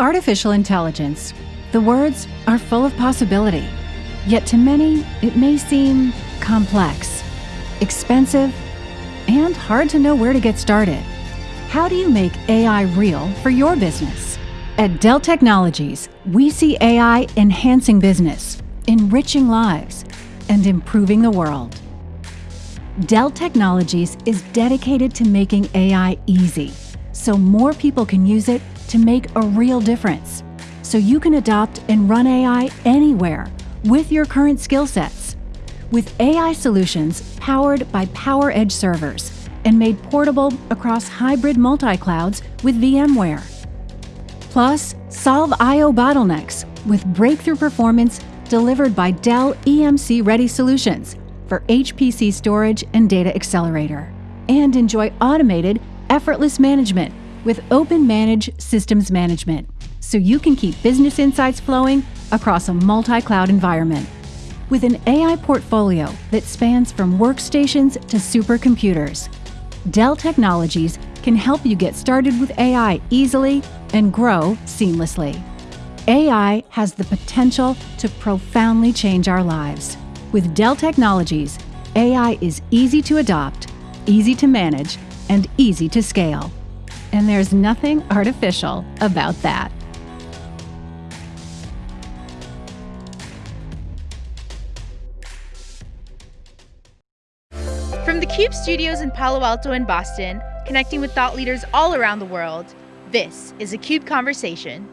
Artificial intelligence. The words are full of possibility. Yet to many, it may seem complex, expensive, and hard to know where to get started. How do you make AI real for your business? At Dell Technologies, we see AI enhancing business, enriching lives, and improving the world. Dell Technologies is dedicated to making AI easy, so more people can use it to make a real difference. So you can adopt and run AI anywhere with your current skill sets. With AI solutions powered by PowerEdge servers and made portable across hybrid multi-clouds with VMware. Plus, solve I.O. bottlenecks with breakthrough performance delivered by Dell EMC-ready solutions for HPC storage and data accelerator. And enjoy automated, effortless management with OpenManage Systems Management, so you can keep business insights flowing across a multi-cloud environment. With an AI portfolio that spans from workstations to supercomputers, Dell Technologies can help you get started with AI easily and grow seamlessly. AI has the potential to profoundly change our lives. With Dell Technologies, AI is easy to adopt, easy to manage, and easy to scale. And there's nothing artificial about that. From the CUBE studios in Palo Alto and Boston, connecting with thought leaders all around the world, this is a CUBE Conversation.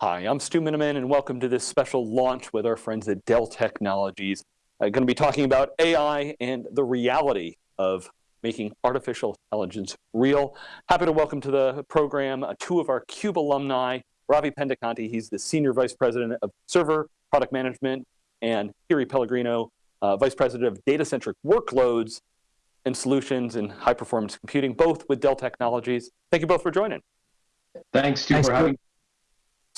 Hi, I'm Stu Miniman, and welcome to this special launch with our friends at Dell Technologies. Uh, I'm going to be talking about AI and the reality of making artificial intelligence real. Happy to welcome to the program uh, two of our CUBE alumni, Ravi Pendekanti, he's the Senior Vice President of Server Product Management, and Thierry Pellegrino, uh, Vice President of Data-Centric Workloads and Solutions in High Performance Computing, both with Dell Technologies. Thank you both for joining. Thanks, Stu, for having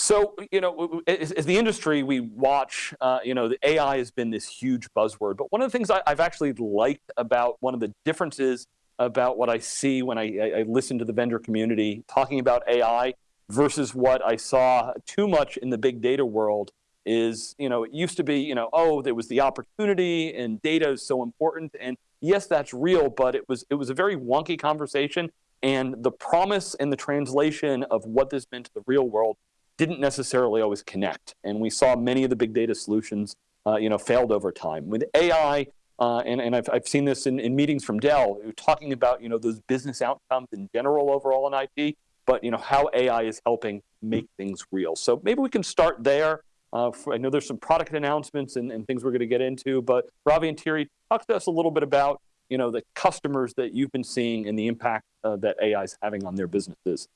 so, you know, as, the industry, we watch, uh, you know, the AI has been this huge buzzword. But one of the things I, have actually liked about one of the differences about what I see when I, I, listen to the vendor community talking about AI versus what I saw too much in the big data world is, you know, it used to be, you know, oh, there was the opportunity and data is so important. And yes, that's real, but it was, it was a very wonky conversation. And the promise and the translation of what this meant to the real world didn't necessarily always connect. And we saw many of the big data solutions uh, you know, failed over time. With AI, uh, and, and I've, I've seen this in, in meetings from Dell, talking about you know, those business outcomes in general overall in IT, but you know, how AI is helping make things real. So maybe we can start there. Uh, I know there's some product announcements and, and things we're going to get into, but Ravi and Thierry, talk to us a little bit about you know, the customers that you've been seeing and the impact uh, that AI is having on their businesses.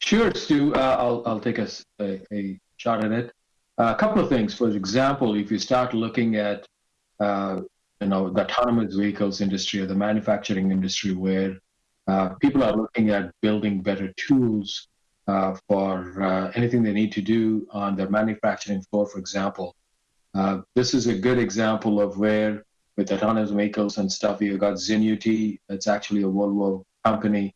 Sure, Stu. Uh, I'll, I'll take a, a, a shot at it. Uh, a couple of things. For example, if you start looking at uh, you know the autonomous vehicles industry or the manufacturing industry, where uh, people are looking at building better tools uh, for uh, anything they need to do on their manufacturing floor, for example, this is a good example of where with autonomous vehicles and stuff, you've got Zenuity. It's actually a Volvo company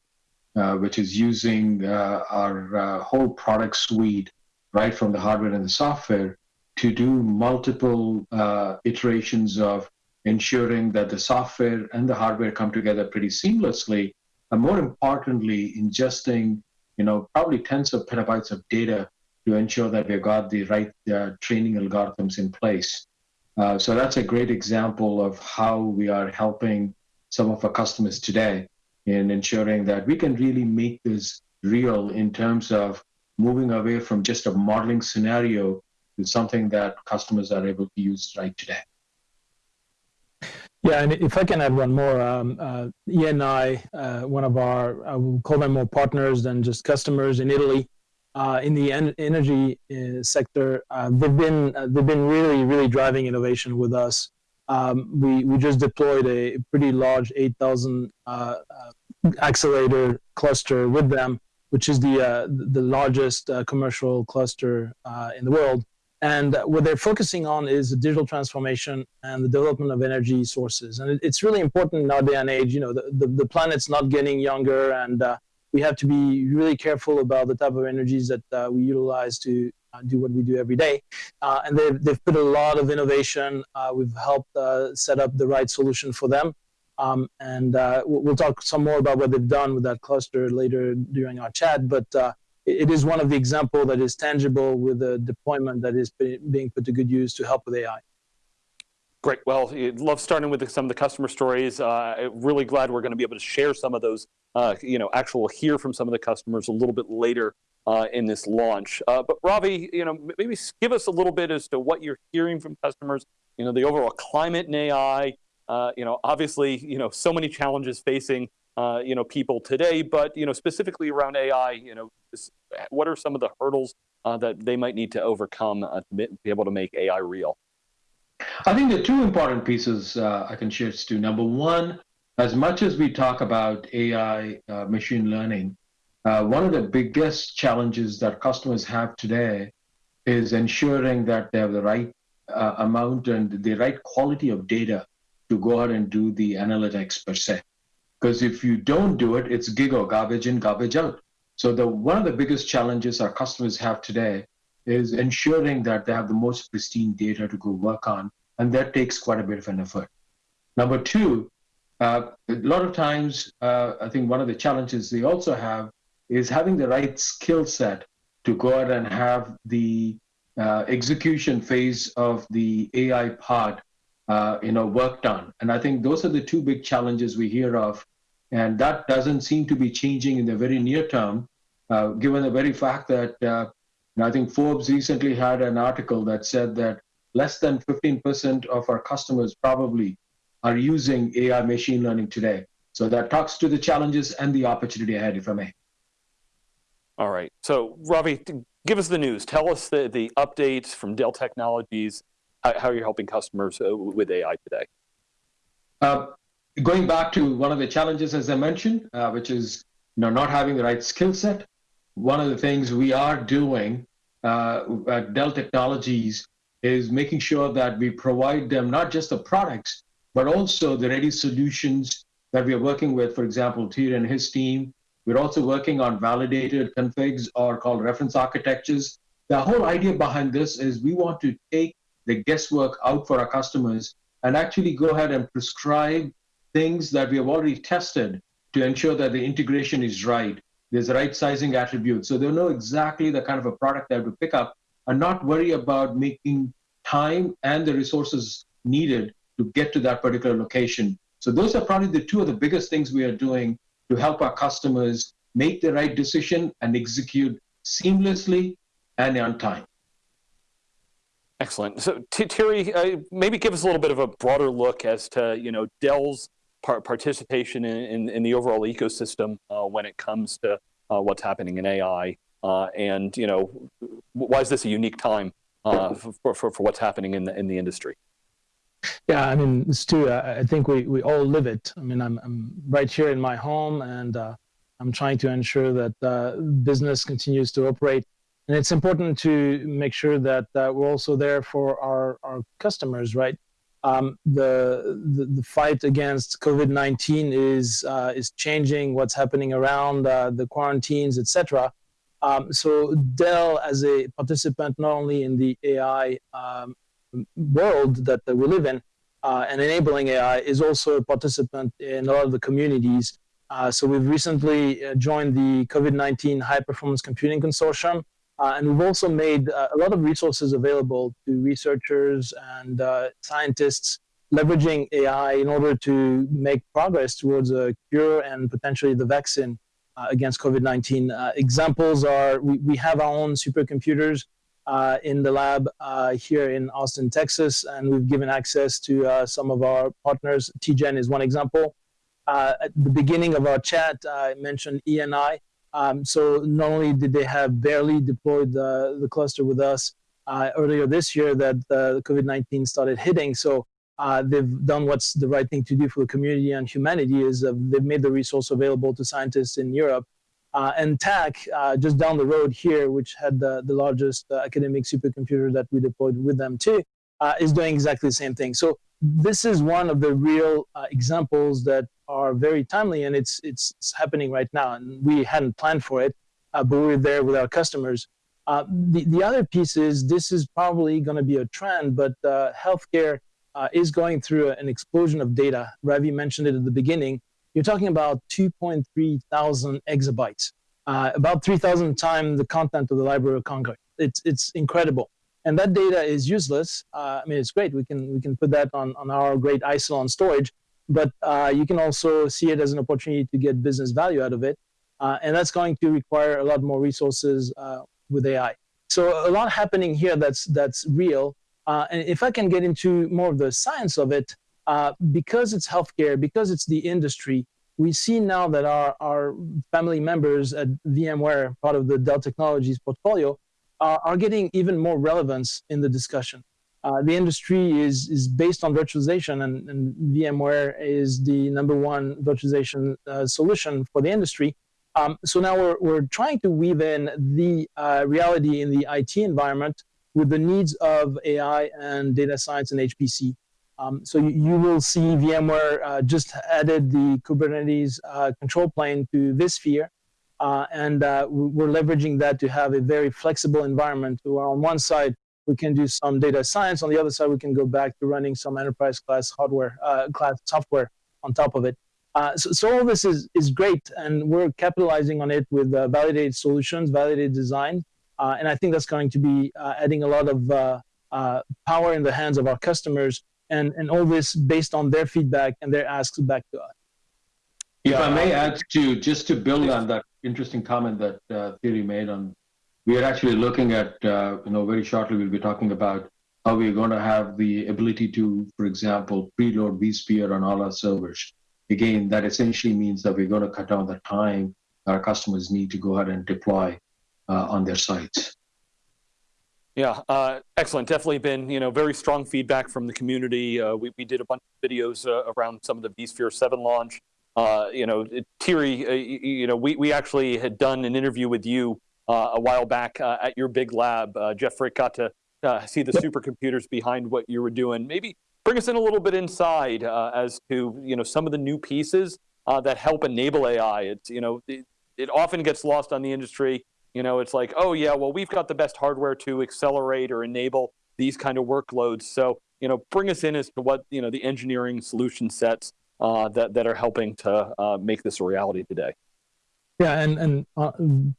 which is using uh, our uh, whole product suite, right from the hardware and the software, to do multiple uh, iterations of ensuring that the software and the hardware come together pretty seamlessly, and more importantly, ingesting, you know, probably tens of petabytes of data to ensure that we've got the right uh, training algorithms in place. Uh, so that's a great example of how we are helping some of our customers today in ensuring that we can really make this real in terms of moving away from just a modeling scenario to something that customers are able to use right today. Yeah, and if I can add one more, um, uh, ENI, uh, one of our, I will call them more partners than just customers in Italy, uh, in the en energy uh, sector, uh, they've been uh, they've been really really driving innovation with us. Um, we, we just deployed a pretty large 8,000 uh, uh, accelerator cluster with them, which is the, uh, the largest uh, commercial cluster uh, in the world. And what they're focusing on is the digital transformation and the development of energy sources. And it, it's really important in our day and age, you know, the, the, the planet's not getting younger and we have to be really careful about the type of energies that uh, we utilize to uh, do what we do every day. Uh, and they've, they've put a lot of innovation. Uh, we've helped uh, set up the right solution for them. Um, and we'll talk some more about what they've done with that cluster later during our chat. But it is one of the example that is tangible with a deployment that is being put to good use to help with AI. Great. Well, love starting with some of the customer stories. Uh, really glad we're going to be able to share some of those, uh, you know, actual hear from some of the customers a little bit later uh, in this launch. But Ravi, you know, maybe give us a little bit as to what you're hearing from customers, you know, the overall climate in AI, you know, obviously, you know, so many challenges facing, you know, people today, but, you know, specifically around AI, you know, what are some of the hurdles that they might need to overcome to be able to make AI real? I think the two important pieces uh, I can share, Stu. Number one, as much as we talk about AI, uh, machine learning, uh, one of the biggest challenges that customers have today is ensuring that they have the right uh, amount and the right quality of data to go ahead and do the analytics per se. Because if you don't do it, it's GIGO garbage in, garbage out. So the one of the biggest challenges our customers have today is ensuring that they have the most pristine data to go work on, and that takes quite a bit of an effort. Number two, uh, a lot of times, uh, I think one of the challenges they also have is having the right skill set to go out and have the uh, execution phase of the AI part, uh, you know, work done. And I think those are the two big challenges we hear of, and that doesn't seem to be changing in the very near term, uh, given the very fact that uh, I think Forbes recently had an article that said that less than 15% of our customers probably are using AI machine learning today. So that talks to the challenges and the opportunity ahead, if I may. All right. So Ravi, give us the news. Tell us the, the updates from Dell Technologies, how, how you're helping customers uh, with AI today. Uh, going back to one of the challenges, as I mentioned, uh, which is you know, not having the right skill set one of the things we are doing uh, at Dell Technologies is making sure that we provide them not just the products, but also the ready solutions that we are working with. For example, Thierry and his team. We're also working on validated configs or called reference architectures. The whole idea behind this is we want to take the guesswork out for our customers and actually go ahead and prescribe things that we have already tested to ensure that the integration is right there's the right sizing attributes. So they'll know exactly the kind of a product they have to pick up and not worry about making time and the resources needed to get to that particular location. So those are probably the two of the biggest things we are doing to help our customers make the right decision and execute seamlessly and on time. Excellent. So Thierry, uh, maybe give us a little bit of a broader look as to you know Dell's par participation in, in, in, the overall ecosystem uh, when it comes to uh, what's happening in AI. Uh, and you know, why is this a unique time uh, for, for, for what's happening in the, in the industry? Yeah, I mean, Stu, I, think we, we all live it. I mean, I'm, I'm right here in my home and uh, I'm trying to ensure that uh, business continues to operate. And it's important to make sure that we're also there for our, our customers, right? um, the, the, the fight against COVID-19 is uh, is changing what's happening around uh, the quarantines, etc. Um, so Dell, as a participant not only in the AI um, world that, that, we live in uh, and enabling AI, is also a participant in a lot of the communities. Uh, so we've recently uh, joined the COVID-19 High Performance Computing Consortium, uh, and we've also made uh, a lot of resources available to researchers and uh, scientists leveraging AI in order to make progress towards a cure and potentially the vaccine against COVID-19. Uh, examples are we, we have our own supercomputers uh, in the lab here in Austin, Texas, and we've given access to some of our partners. TGen is one example. at the beginning of our chat, I mentioned ENI. Um, so not only did they have barely deployed the, the cluster with us uh, earlier this year that the COVID-19 started hitting, so uh, they've done what's the right thing to do for the community and humanity is uh, they've made the resource available to scientists in Europe. Uh, and TACC, uh, just down the road here, which had the, the largest uh, academic supercomputer that we deployed with them too, is doing exactly the same thing. So this is one of the real examples that are very timely, and it's it's, happening right now. And we hadn't planned for it, uh, but we're there with our customers. Uh, the the other piece is this is probably going to be a trend, but uh, healthcare uh, is going through an explosion of data. Ravi mentioned it at the beginning. You're talking about 2.3 thousand exabytes, uh, about 3,000 times the content of the Library of Congress. It's it's incredible and that data is useless. Uh, I mean, it's great. We can we can put that on on our great Isilon storage, but uh, you can also see it as an opportunity to get business value out of it, uh, and that's going to require a lot more resources uh, with AI. So a lot happening here that's that's real. Uh, and if I can get into more of the science of it, uh, because it's healthcare, because it's the industry, we see now that our, our family members at VMware, part of the Dell Technologies portfolio, are, are getting even more relevance in the discussion. Uh, the industry is, is based on virtualization, and, and VMware is the number one virtualization uh, solution for the industry. Um, so now we're, we're trying to weave in the reality in the IT environment with the needs of AI and data science and HPC. Um, so you, you, will see VMware uh, just added the Kubernetes uh, control plane to vSphere, uh, and uh, we're leveraging that to have a very flexible environment where on one side we can do some data science, on the other side we can go back to running some enterprise class hardware, uh, class software on top of it. Uh, so, so, all this is, is great, and we're capitalizing on it with validated solutions, validated design, and I think that's going to be adding a lot of power in the hands of our customers, and, and all this based on their feedback and their asks back to us. If I may add to just to build on that interesting comment that uh, Thierry made on, we are actually looking at, uh, you know, very shortly we'll be talking about how we're going to have the ability to, for example, preload vSphere on all our servers. Again, that essentially means that we're going to cut down the time our customers need to go ahead and deploy uh, on their sites. Yeah, uh, excellent. Definitely been you know very strong feedback from the community. Uh, we, we did a bunch of videos uh, around some of the vSphere 7 launch. Uh, you know, Thierry, uh, you know, we, we actually had done an interview with you uh, a while back uh, at your big lab. Uh, Jeff Frick got to uh, see the supercomputers behind what you were doing. Maybe bring us in a little bit inside as to, you know, some of the new pieces that help enable AI. It's, you know, it, it often gets lost on the industry. You know, it's like, oh yeah, well, we've got the best hardware to accelerate or enable these kind of workloads. So, you know, bring us in as to what, you know, the engineering solution sets uh, that, that are helping to uh, make this a reality today. Yeah, and and uh,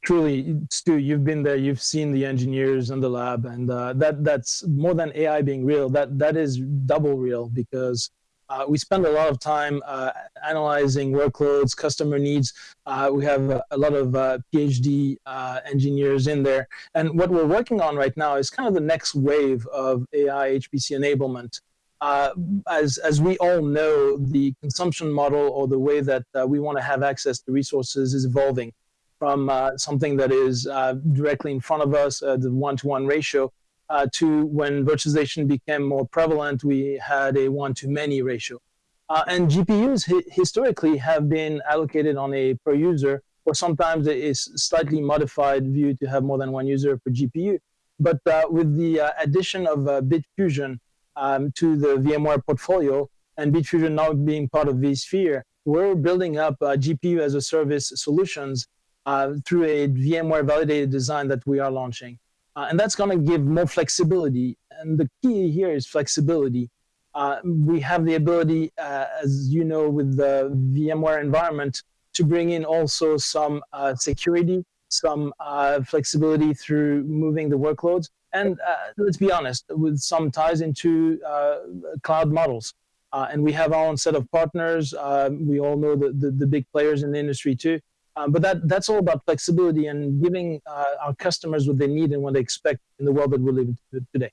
truly, Stu, you've been there. You've seen the engineers in the lab, and uh, that that's more than AI being real. That that is double real because uh, we spend a lot of time uh, analyzing workloads, customer needs. Uh, we have a, a lot of uh, PhD engineers in there, and what we're working on right now is kind of the next wave of AI HPC enablement uh, as, as we all know, the consumption model or the way that uh, we want to have access to resources is evolving from uh, something that is uh, directly in front of us, uh, the one-to-one ratio, uh, to when virtualization became more prevalent, we had a one-to-many ratio. and GPUs hi historically have been allocated on a per user, or sometimes is slightly modified view to have more than one user per GPU. But with the addition of Bitfusion, um, to the VMware portfolio and Bitfusion now being part of vSphere, we're building up uh, GPU as a service solutions uh, through a VMware validated design that we are launching. Uh, and that's going to give more flexibility. And the key here is flexibility. Uh, we have the ability, uh, as you know, with the VMware environment, to bring in also some uh, security, some flexibility through moving the workloads, and uh, let's be honest, with some ties into uh, cloud models. Uh, and we have our own set of partners. Uh, we all know the, the, the, big players in the industry too. Um, but that, that's all about flexibility and giving uh, our customers what they need and what they expect in the world that we live in today.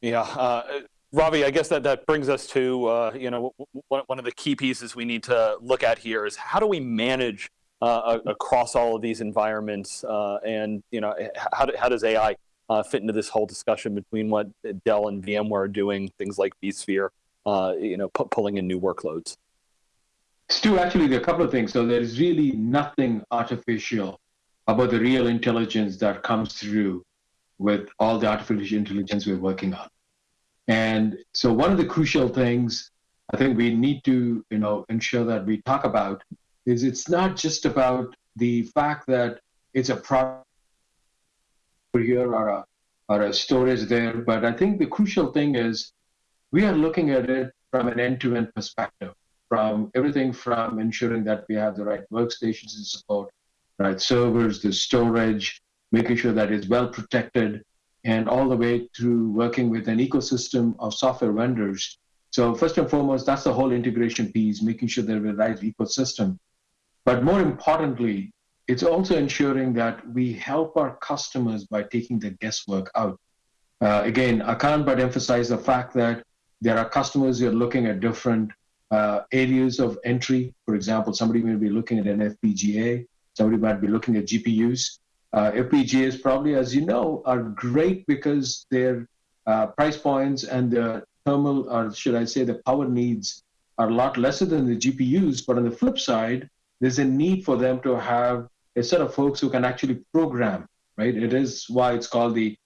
Yeah, uh, Ravi, I guess that, that brings us to, you know, one, of the key pieces we need to look at here is how do we manage across all of these environments and, you know, how, do, how does AI uh, fit into this whole discussion between what Dell and VMware are doing, things like vSphere, uh, you know, pulling in new workloads? Stu, actually, there are a couple of things. So there's really nothing artificial about the real intelligence that comes through with all the artificial intelligence we're working on. And so one of the crucial things I think we need to, you know, ensure that we talk about is it's not just about the fact that it's a product here or a, or a storage there, but I think the crucial thing is we are looking at it from an end-to-end perspective, from everything from ensuring that we have the right workstations and support, right servers, the storage, making sure that it's well protected, and all the way through working with an ecosystem of software vendors. So first and foremost, that's the whole integration piece, making sure that we have the right ecosystem. But more importantly, it's also ensuring that we help our customers by taking the guesswork out. Uh, again, I can't but emphasize the fact that there are customers who are looking at different uh, areas of entry. For example, somebody may be looking at an FPGA, somebody might be looking at GPUs. Uh, FPGAs probably, as you know, are great because their uh, price points and the thermal, or should I say, the power needs are a lot lesser than the GPUs. But on the flip side, there's a need for them to have a set of folks who can actually program, right? It is why it's called the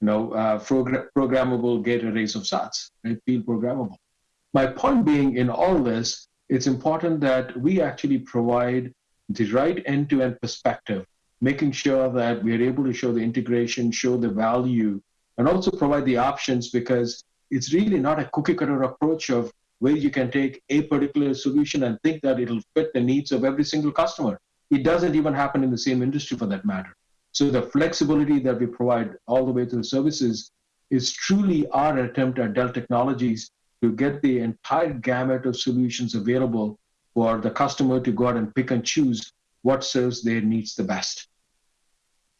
you know, uh, program- programmable gate arrays of SATs, right? Field programmable. My point being in all this, it's important that we actually provide the right end-to-end perspective, making sure that we're able to show the integration, show the value, and also provide the options because it's really not a cookie cutter approach of where you can take a particular solution and think that it'll fit the needs of every single customer. It doesn't even happen in the same industry for that matter. So the flexibility that we provide all the way to the services is truly our attempt at Dell Technologies to get the entire gamut of solutions available for the customer to go out and pick and choose what serves their needs the best.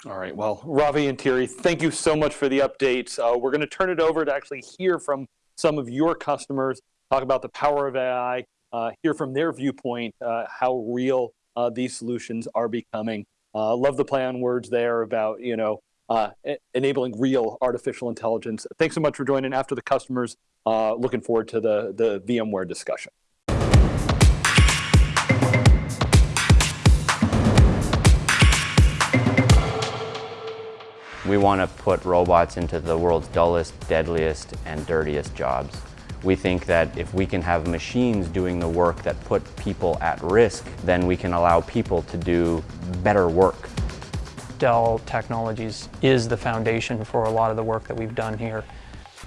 All right. Well, Ravi and Thierry, thank you so much for the updates. Uh, we're going to turn it over to actually hear from some of your customers, talk about the power of AI, uh, hear from their viewpoint uh, how real uh, these solutions are becoming. Uh, love the play on words there about you know uh, enabling real artificial intelligence. Thanks so much for joining after the customers. Uh, looking forward to the, the VMware discussion. We want to put robots into the world's dullest, deadliest, and dirtiest jobs. We think that if we can have machines doing the work that put people at risk, then we can allow people to do better work. Dell Technologies is the foundation for a lot of the work that we've done here.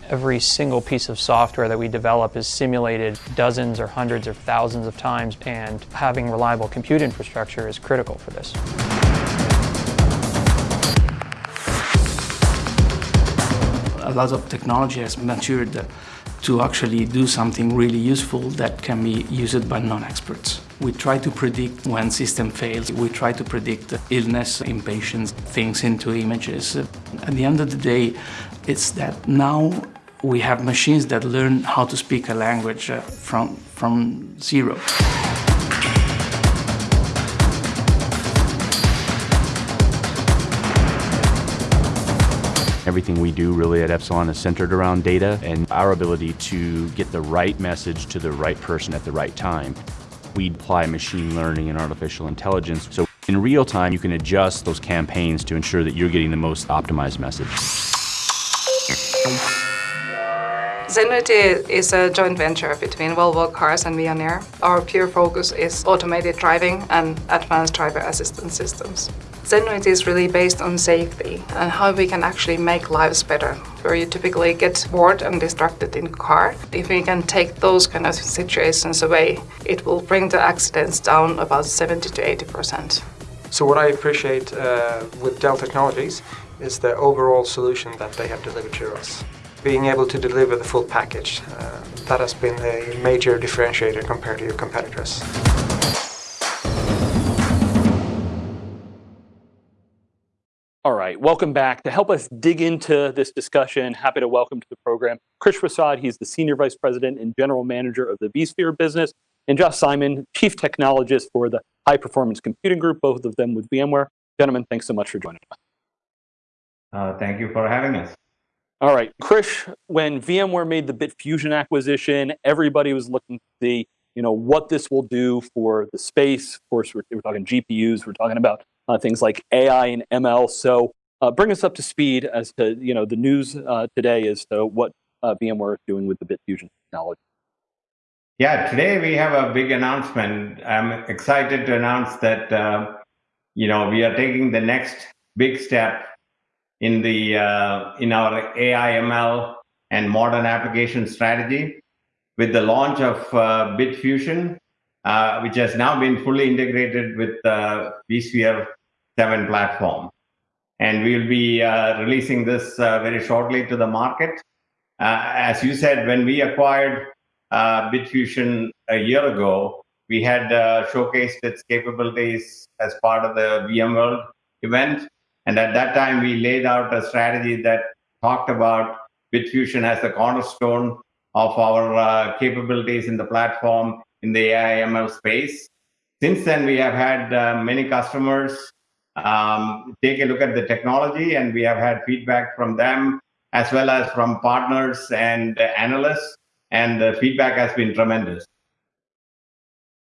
Every single piece of software that we develop is simulated dozens or hundreds or thousands of times, and having reliable compute infrastructure is critical for this. A lot of technology has matured to actually do something really useful that can be used by non-experts. We try to predict when system fails. We try to predict illness in patients, things into images. At the end of the day, it's that now we have machines that learn how to speak a language uh, from, from zero. Everything we do really at Epsilon is centered around data and our ability to get the right message to the right person at the right time. We apply machine learning and artificial intelligence. So in real time, you can adjust those campaigns to ensure that you're getting the most optimized message. Zenuity is a joint venture between Volvo Cars and Veoneer. Our pure focus is automated driving and advanced driver assistance systems. Zenuity is really based on safety and how we can actually make lives better. Where you typically get bored and distracted in a car, if we can take those kind of situations away, it will bring the accidents down about 70 to 80 percent. So what I appreciate uh, with Dell Technologies is the overall solution that they have delivered to us. Being able to deliver the full package, uh, that has been a major differentiator compared to your competitors. All right, welcome back. To help us dig into this discussion, happy to welcome to the program Krish Prasad. He's the Senior Vice President and General Manager of the vSphere business, and Josh Simon, Chief Technologist for the High Performance Computing Group, both of them with VMware. Gentlemen, thanks so much for joining us. Uh, thank you for having us. All right, Krish, when VMware made the Bitfusion acquisition, everybody was looking to see you know, what this will do for the space. Of course, we're, we're talking GPUs, we're talking about uh, things like AI and ML. So uh, bring us up to speed as to you know the news uh, today as to what uh, VMware is doing with the Bitfusion technology. Yeah, today we have a big announcement. I'm excited to announce that uh, you know we are taking the next big step in the uh, in our AI ML and modern application strategy with the launch of uh, Bitfusion, uh, which has now been fully integrated with uh, vSphere 7 platform. And we'll be uh, releasing this uh, very shortly to the market. Uh, as you said, when we acquired Bitfusion a year ago, we had showcased its capabilities as part of the VMworld event. And at that time, we laid out a strategy that talked about Bitfusion as the cornerstone of our uh, capabilities in the platform in the AI ML space. Since then, we have had uh, many customers um, take a look at the technology, and we have had feedback from them as well as from partners and analysts, and the feedback has been tremendous.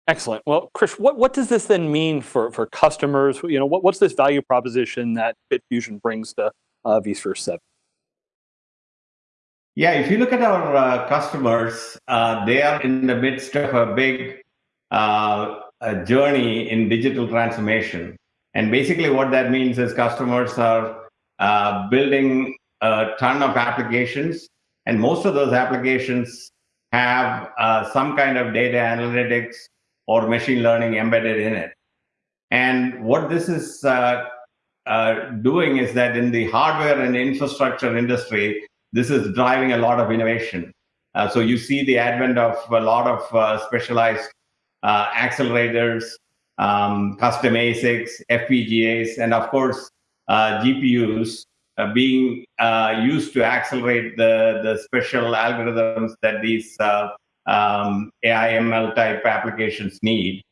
Excellent. Well, Krish, what, what does this then mean for, for customers? You know, what, what's this value proposition that Bitfusion brings to uh, vSphere 7? Yeah, if you look at our uh, customers, uh, they are in the midst of a big uh, a journey in digital transformation. And basically, what that means is customers are uh, building a ton of applications, and most of those applications have uh, some kind of data analytics or machine learning embedded in it. And what this is uh, doing is that in the hardware and infrastructure industry, this is driving a lot of innovation. Uh, so you see the advent of a lot of uh, specialized uh, accelerators, um, custom ASICs, FPGAs, and of course, uh, GPUs uh, being uh, used to accelerate the, the special algorithms that these um, AI ML type applications need.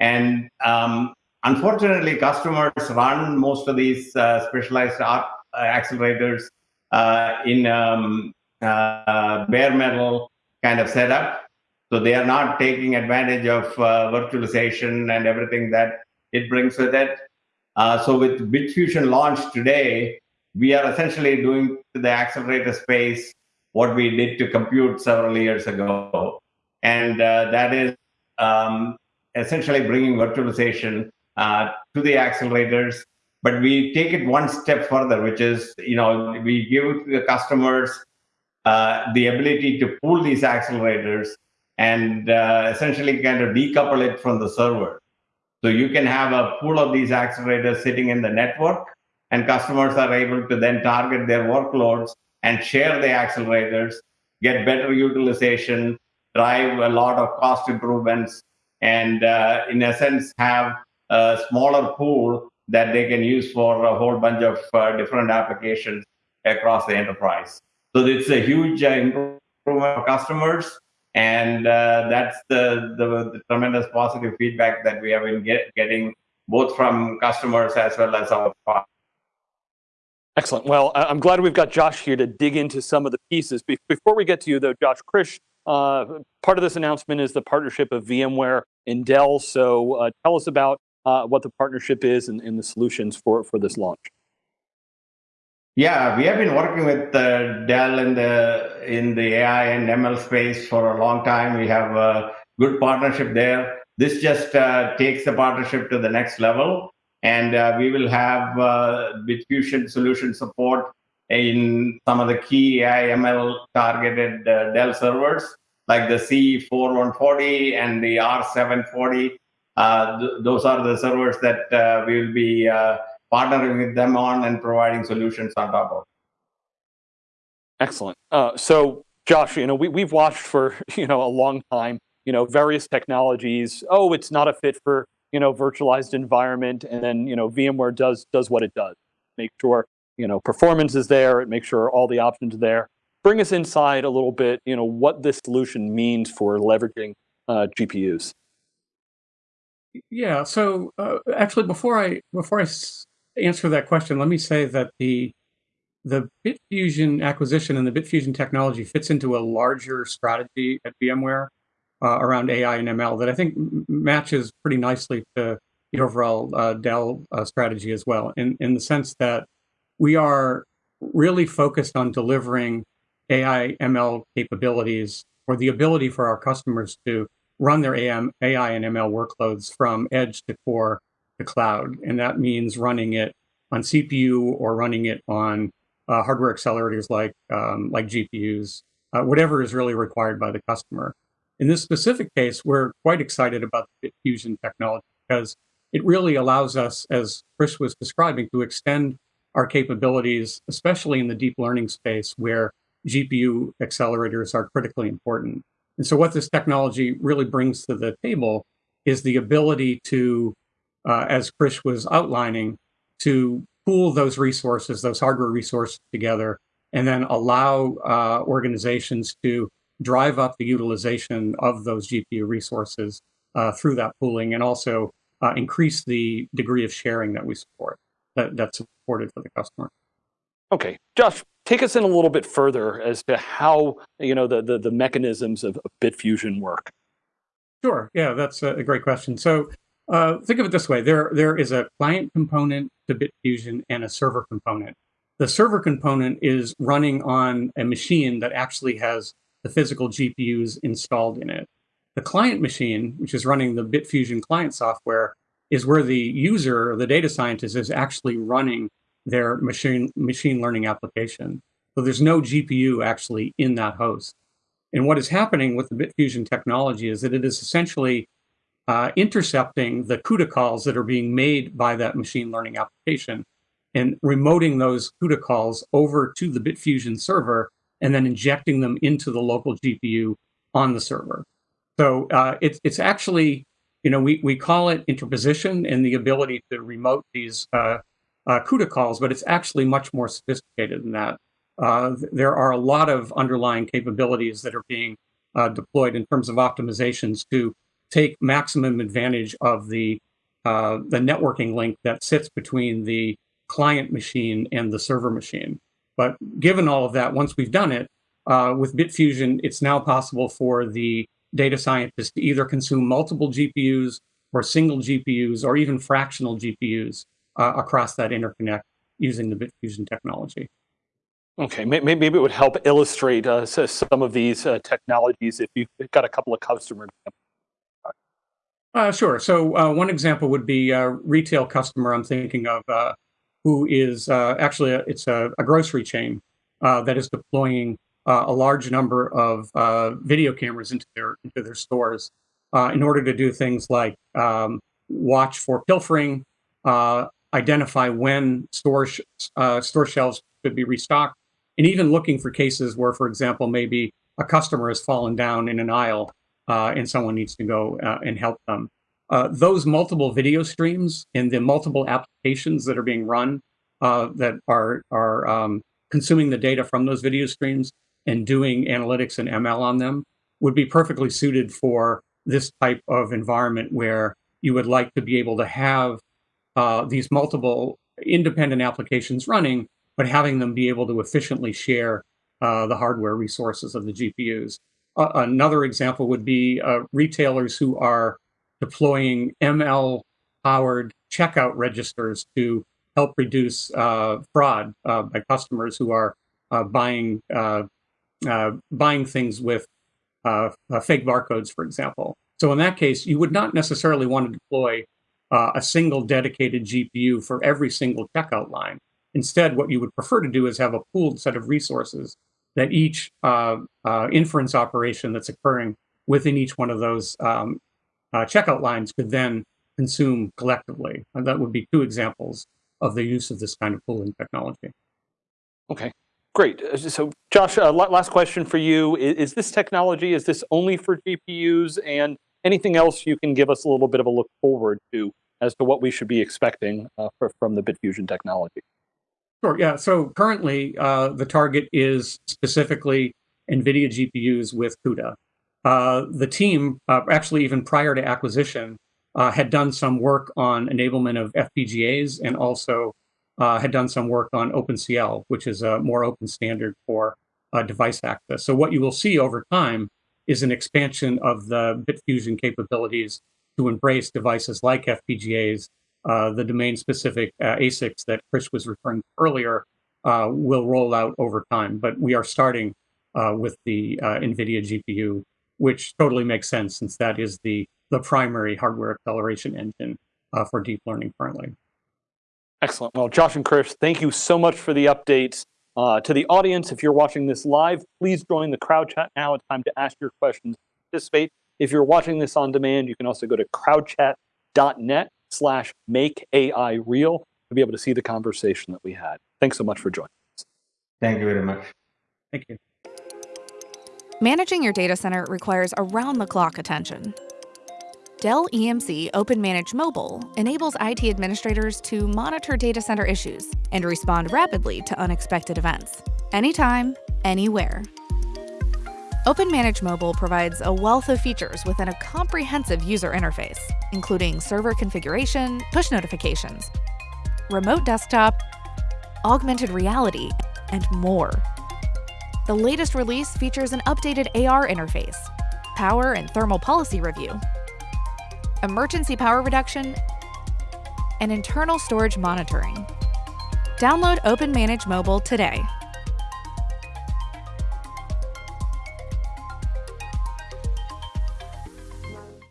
And um, unfortunately, customers run most of these specialized accelerators uh, in um, uh, bare metal kind of setup. So they are not taking advantage of uh, virtualization and everything that it brings with it. so with Bitfusion launch today, we are essentially doing the accelerator space what we did to compute several years ago. And uh, that is um, essentially bringing virtualization uh, to the accelerators but we take it one step further, which is, you know, we give the customers uh, the ability to pull these accelerators and uh, essentially kind of decouple it from the server. So you can have a pool of these accelerators sitting in the network, and customers are able to then target their workloads and share the accelerators, get better utilization, drive a lot of cost improvements, and uh, in essence, have a smaller pool that they can use for a whole bunch of uh, different applications across the enterprise. So it's a huge uh, improvement for customers, and uh, that's the, the, the, tremendous positive feedback that we have been get, getting both from customers as well as our partners. Excellent. Well, I'm glad we've got Josh here to dig into some of the pieces. Before we get to you, though, Josh, Krish, uh, part of this announcement is the partnership of VMware and Dell. So uh, tell us about uh, what the partnership is and, and, the solutions for, for this launch. Yeah, we have been working with uh, Dell in the in the AI and ML space for a long time. We have a good partnership there. This just uh, takes the partnership to the next level, and uh, we will have uh, Bitfusion solution support in some of the key AI ML targeted uh, Dell servers like the C4140 and the R740 uh, th those are the servers that uh, we will be uh, partnering with them on and providing solutions on top of. Excellent. so, Josh, you know, we, we've watched for you know a long time, you know, various technologies. Oh, it's not a fit for you know virtualized environment, and then you know VMware does does what it does. Make sure you know performance is there. It makes sure all the options are there. Bring us inside a little bit. You know what this solution means for leveraging uh, GPUs. Yeah. So uh, actually, before I before I answer that question, let me say that the the Bitfusion acquisition and the Bitfusion technology fits into a larger strategy at VMware uh, around AI and ML that I think matches pretty nicely to the overall uh, Dell uh, strategy as well, in in the sense that we are really focused on delivering AI ML capabilities or the ability for our customers to run their AM, AI and ML workloads from edge to core to cloud. And that means running it on CPU or running it on uh, hardware accelerators like, um, like GPUs, uh, whatever is really required by the customer. In this specific case, we're quite excited about the Bitfusion technology because it really allows us, as Krish was describing, to extend our capabilities, especially in the deep learning space where GPU accelerators are critically important. And so what this technology really brings to the table is the ability to, uh, as Krish was outlining, to pool those resources, those hardware resources together, and then allow uh, organizations to drive up the utilization of those GPU resources uh, through that pooling and also uh, increase the degree of sharing that we support, that, that's supported for the customer. Okay, Josh, take us in a little bit further as to how you know the the, the mechanisms of, of Bitfusion work. Sure. Yeah, that's a great question. So uh, think of it this way: there there is a client component to Bitfusion and a server component. The server component is running on a machine that actually has the physical GPUs installed in it. The client machine, which is running the Bitfusion client software, is where the user, or the data scientist, is actually running their machine machine learning application. So there's no GPU actually in that host. And what is happening with the Bitfusion technology is that it is essentially uh, intercepting the CUDA calls that are being made by that machine learning application and remoting those CUDA calls over to the Bitfusion server and then injecting them into the local GPU on the server. So uh, it's, it's actually, you know, we, we call it interposition and the ability to remote these uh, uh, CUDA calls, but it's actually much more sophisticated than that. Uh, there are a lot of underlying capabilities that are being uh, deployed in terms of optimizations to take maximum advantage of the uh, the networking link that sits between the client machine and the server machine. But given all of that, once we've done it uh, with Bitfusion, it's now possible for the data scientists to either consume multiple GPUs or single GPUs or even fractional GPUs uh, across that interconnect using the Bitfusion technology. Okay, maybe it would help illustrate uh, some of these uh, technologies if you've got a couple of customers. Uh, sure. So uh, one example would be a retail customer I'm thinking of, uh, who is uh, actually a, it's a, a, grocery chain that is deploying a large number of video cameras into their into their stores in order to do things like um, watch for pilfering, identify when store, sh uh, store shelves could be restocked, and even looking for cases where, for example, maybe a customer has fallen down in an aisle uh, and someone needs to go uh, and help them. Uh, those multiple video streams and the multiple applications that are being run uh, that are, are um, consuming the data from those video streams and doing analytics and ML on them would be perfectly suited for this type of environment where you would like to be able to have uh, these multiple independent applications running, but having them be able to efficiently share uh, the hardware resources of the GPUs. Another example would be uh, retailers who are deploying ML powered checkout registers to help reduce uh, fraud uh, by customers who are buying buying things with fake barcodes, for example. So in that case, you would not necessarily want to deploy uh, a single dedicated GPU for every single checkout line. Instead, what you would prefer to do is have a pooled set of resources that each uh, uh, inference operation that's occurring within each one of those um, uh, checkout lines could then consume collectively. And that would be two examples of the use of this kind of pooling technology. Okay, great. Uh, so Josh, uh, last question for you. Is, is this technology, is this only for GPUs and anything else you can give us a little bit of a look forward to as to what we should be expecting uh, for, from the Bitfusion technology? Sure, yeah. So currently, uh, the target is specifically NVIDIA GPUs with CUDA. Uh, the team, uh, actually even prior to acquisition, uh, had done some work on enablement of FPGAs and also uh, had done some work on OpenCL, which is a more open standard for device access. So what you will see over time is an expansion of the Bitfusion capabilities to embrace devices like FPGAs, uh, the domain-specific uh, ASICs that Krish was referring to earlier uh, will roll out over time. But we are starting uh, with the uh, NVIDIA GPU, which totally makes sense since that is the, the primary hardware acceleration engine uh, for deep learning currently. Excellent. Well, Josh and Krish, thank you so much for the updates. Uh, to the audience, if you're watching this live, please join the crowd chat now. It's time to ask your questions, participate. If you're watching this on demand, you can also go to crowdchat.net slash make AI real to be able to see the conversation that we had. Thanks so much for joining us. Thank you very much. Thank you. Managing your data center requires around the clock attention. Dell EMC OpenManage Mobile enables IT administrators to monitor data center issues and respond rapidly to unexpected events, anytime, anywhere. OpenManage Mobile provides a wealth of features within a comprehensive user interface, including server configuration, push notifications, remote desktop, augmented reality, and more. The latest release features an updated AR interface, power and thermal policy review, emergency power reduction, and internal storage monitoring. Download OpenManage Mobile today.